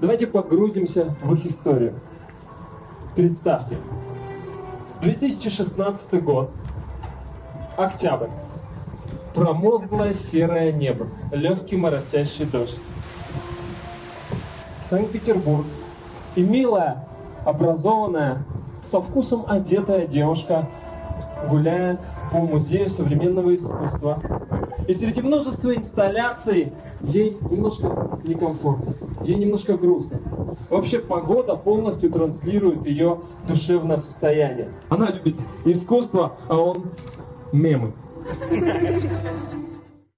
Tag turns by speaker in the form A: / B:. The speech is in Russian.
A: Давайте погрузимся в их историю. Представьте, 2016 год, октябрь, промозглое серое небо, легкий моросящий дождь. Санкт-Петербург. И милая, образованная, со вкусом одетая девушка гуляет по музею современного искусства. И среди множества инсталляций ей немножко некомфортно, ей немножко грустно. Вообще погода полностью транслирует ее душевное состояние. Она любит искусство, а он мемы.